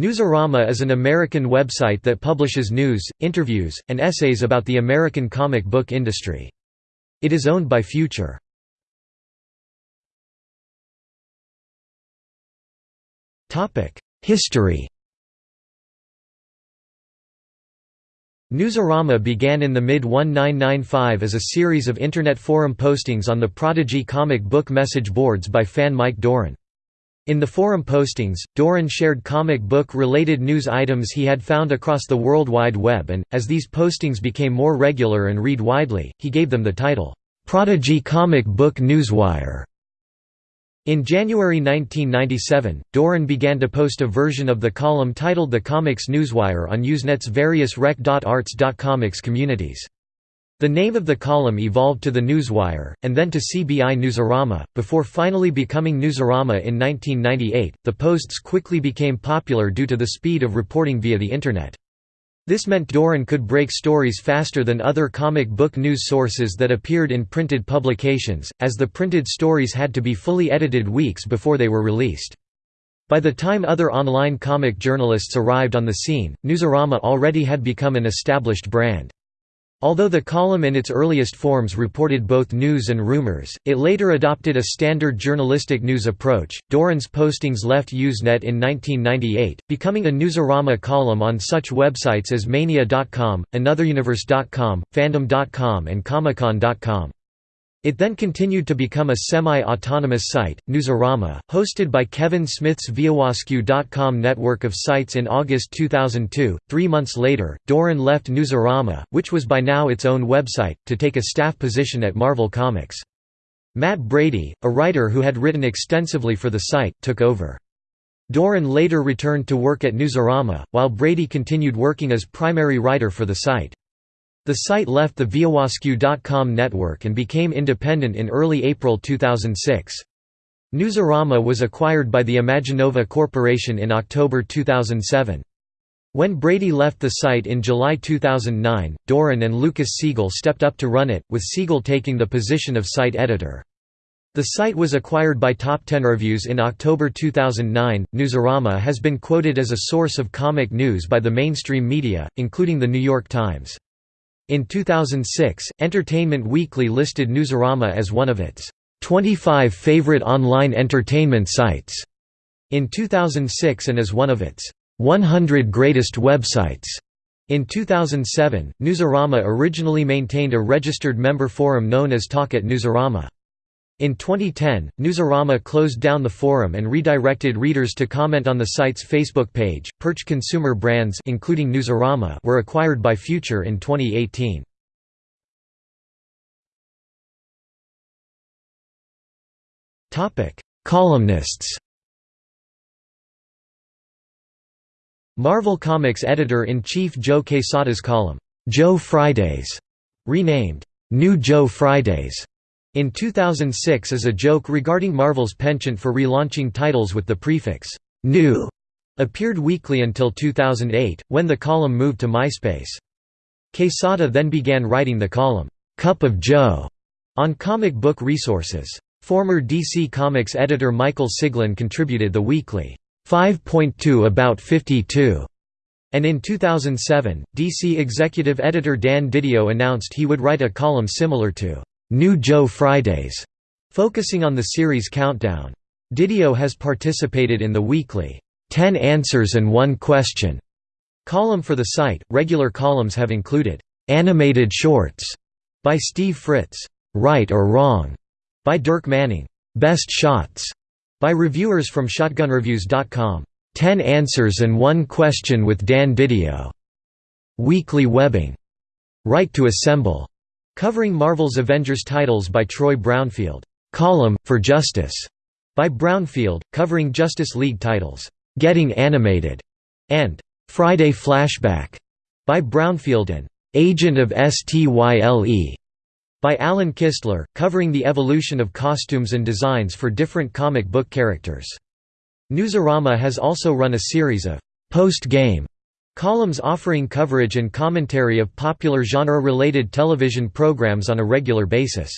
Newsarama is an American website that publishes news, interviews, and essays about the American comic book industry. It is owned by Future. History Newsarama began in the mid-1995 as a series of Internet forum postings on the Prodigy comic book message boards by fan Mike Doran. In the forum postings, Doran shared comic book-related news items he had found across the World Wide Web and, as these postings became more regular and read widely, he gave them the title, "'Prodigy Comic Book Newswire". In January 1997, Doran began to post a version of the column titled The Comics Newswire on Usenet's various rec.arts.comics communities. The name of the column evolved to The Newswire, and then to CBI Newsarama, before finally becoming Newsarama in 1998. The posts quickly became popular due to the speed of reporting via the Internet. This meant Doran could break stories faster than other comic book news sources that appeared in printed publications, as the printed stories had to be fully edited weeks before they were released. By the time other online comic journalists arrived on the scene, Newsarama already had become an established brand. Although the column in its earliest forms reported both news and rumors, it later adopted a standard journalistic news approach. Doran's postings left Usenet in 1998, becoming a Newsarama column on such websites as Mania.com, AnotherUniverse.com, Fandom.com, and Comicon.com. It then continued to become a semi-autonomous site, Newsarama, hosted by Kevin Smith's ViewAskew.com network of sites in August 2002. Three months later, Doran left Newsarama, which was by now its own website, to take a staff position at Marvel Comics. Matt Brady, a writer who had written extensively for the site, took over. Doran later returned to work at Newsarama, while Brady continued working as primary writer for the site. The site left the ViewAskew.com network and became independent in early April 2006. Newsarama was acquired by the Imaginova Corporation in October 2007. When Brady left the site in July 2009, Doran and Lucas Siegel stepped up to run it, with Siegel taking the position of site editor. The site was acquired by Top Ten Reviews in October 2009. Newsarama has been quoted as a source of comic news by the mainstream media, including The New York Times. In 2006, Entertainment Weekly listed Newsarama as one of its 25 favorite online entertainment sites in 2006 and as one of its 100 greatest websites. In 2007, Newsarama originally maintained a registered member forum known as Talk at Newsarama. In 2010, Newsarama closed down the forum and redirected readers to comment on the site's Facebook page. Purch Consumer Brands including Newsarama were acquired by Future in 2018. Topic: Columnists. Marvel Comics editor-in-chief Joe Quesada's column, Joe Fridays, renamed New Joe Fridays, in 2006 as a joke regarding Marvel's penchant for relaunching titles with the prefix «new» appeared weekly until 2008, when the column moved to MySpace. Quesada then began writing the column «Cup of Joe» on comic book resources. Former DC Comics editor Michael Siglain contributed the weekly 5.2 About 52, and in 2007, DC executive editor Dan Didio announced he would write a column similar to New Joe Fridays, focusing on the series Countdown. Didio has participated in the weekly 10 Answers and One Question column for the site. Regular columns have included Animated Shorts by Steve Fritz, Right or Wrong by Dirk Manning, Best Shots by reviewers from ShotgunReviews.com, 10 Answers and One Question with Dan Didio, Weekly Webbing, Right to Assemble Covering Marvel's Avengers titles by Troy Brownfield, "'Column, for Justice' by Brownfield, covering Justice League titles, "'Getting Animated' and "'Friday Flashback' by Brownfield and "'Agent of STYLE' by Alan Kistler, covering the evolution of costumes and designs for different comic book characters. Newsarama has also run a series of post-game Columns offering coverage and commentary of popular genre-related television programs on a regular basis.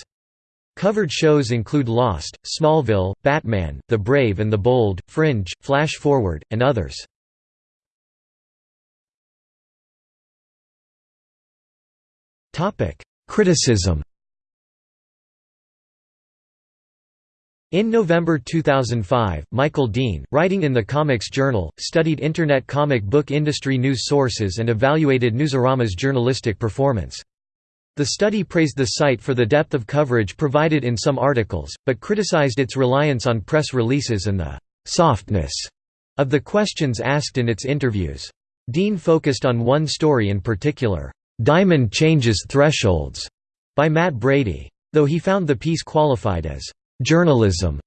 Covered shows include Lost, Smallville, Batman, The Brave and the Bold, Fringe, Flash Forward, and others. Criticism In November 2005, Michael Dean, writing in the Comics Journal, studied Internet comic book industry news sources and evaluated Newsarama's journalistic performance. The study praised the site for the depth of coverage provided in some articles, but criticized its reliance on press releases and the «softness» of the questions asked in its interviews. Dean focused on one story in particular, "'Diamond Changes Thresholds' by Matt Brady. Though he found the piece qualified as journalism.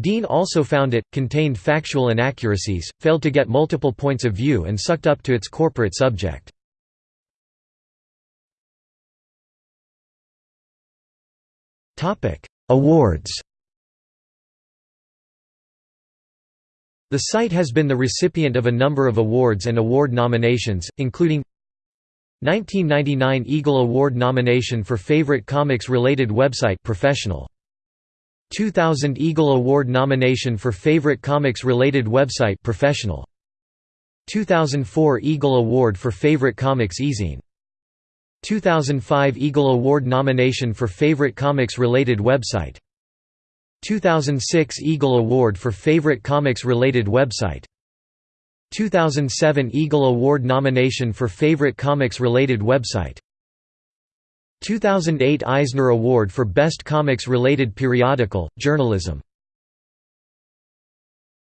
Dean also found it, contained factual inaccuracies, failed to get multiple points of view and sucked up to its corporate subject. Awards The site has been the recipient of a number of awards and award nominations, including 1999 Eagle Award nomination for Favorite Comics-related website professional 2000 Eagle Award nomination for Favorite Comics-related website professional. 2004 Eagle Award for Favorite Comics eZine. 2005 Eagle Award nomination for Favorite Comics-related website. 2006 Eagle Award for Favorite Comics-related website. 2007 Eagle Award nomination for Favorite Comics-related website 2008 Eisner Award for Best Comics-Related Periodical, Journalism